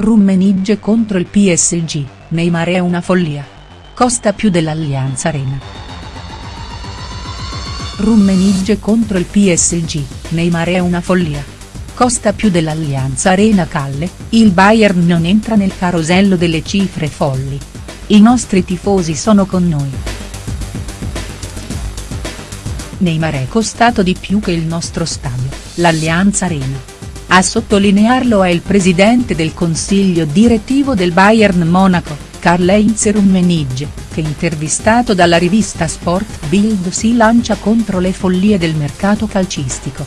Rummenigge contro il PSG, Neymar è una follia. Costa più dell'Allianz Arena. Rummenigge contro il PSG, Neymar è una follia. Costa più dell'Allianz Arena Calle, il Bayern non entra nel carosello delle cifre folli. I nostri tifosi sono con noi. Neymar è costato di più che il nostro stadio, l'Allianz Arena. A sottolinearlo è il presidente del consiglio direttivo del Bayern Monaco, Karl-Heinz Rummenigge, che intervistato dalla rivista Sport Bild si lancia contro le follie del mercato calcistico.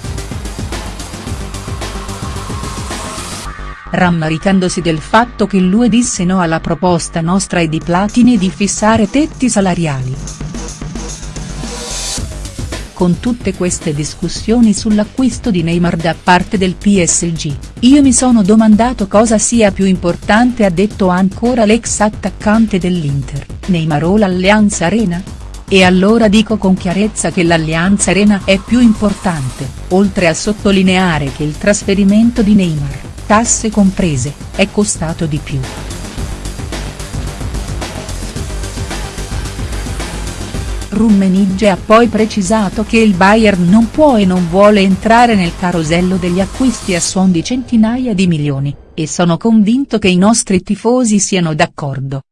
Rammaricandosi del fatto che lui disse no alla proposta nostra e di Platini di fissare tetti salariali. Con tutte queste discussioni sull'acquisto di Neymar da parte del PSG, io mi sono domandato cosa sia più importante ha detto ancora l'ex attaccante dell'Inter, Neymar o l'Allianz Arena? E allora dico con chiarezza che l'Allianz Arena è più importante, oltre a sottolineare che il trasferimento di Neymar, tasse comprese, è costato di più. Rummenigge ha poi precisato che il Bayern non può e non vuole entrare nel carosello degli acquisti a suon di centinaia di milioni, e sono convinto che i nostri tifosi siano d'accordo.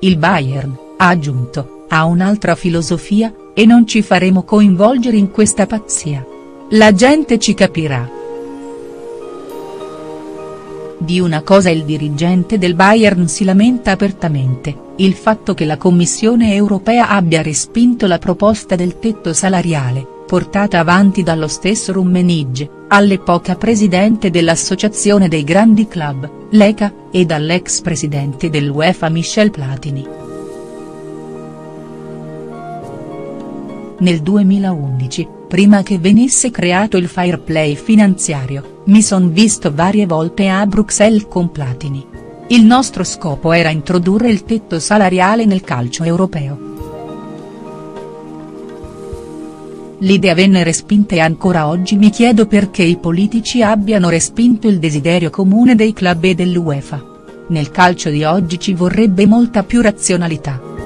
Il Bayern, ha aggiunto, ha un'altra filosofia, e non ci faremo coinvolgere in questa pazzia. La gente ci capirà. Di una cosa il dirigente del Bayern si lamenta apertamente, il fatto che la Commissione europea abbia respinto la proposta del tetto salariale, portata avanti dallo stesso Rummenigge, all'epoca presidente dell'Associazione dei Grandi Club, l'ECA, e dall'ex presidente dell'UEFA Michel Platini. Nel 2011, prima che venisse creato il fair play finanziario, mi son visto varie volte a Bruxelles con Platini. Il nostro scopo era introdurre il tetto salariale nel calcio europeo. L'idea venne respinta e ancora oggi mi chiedo perché i politici abbiano respinto il desiderio comune dei club e dell'UEFA. Nel calcio di oggi ci vorrebbe molta più razionalità.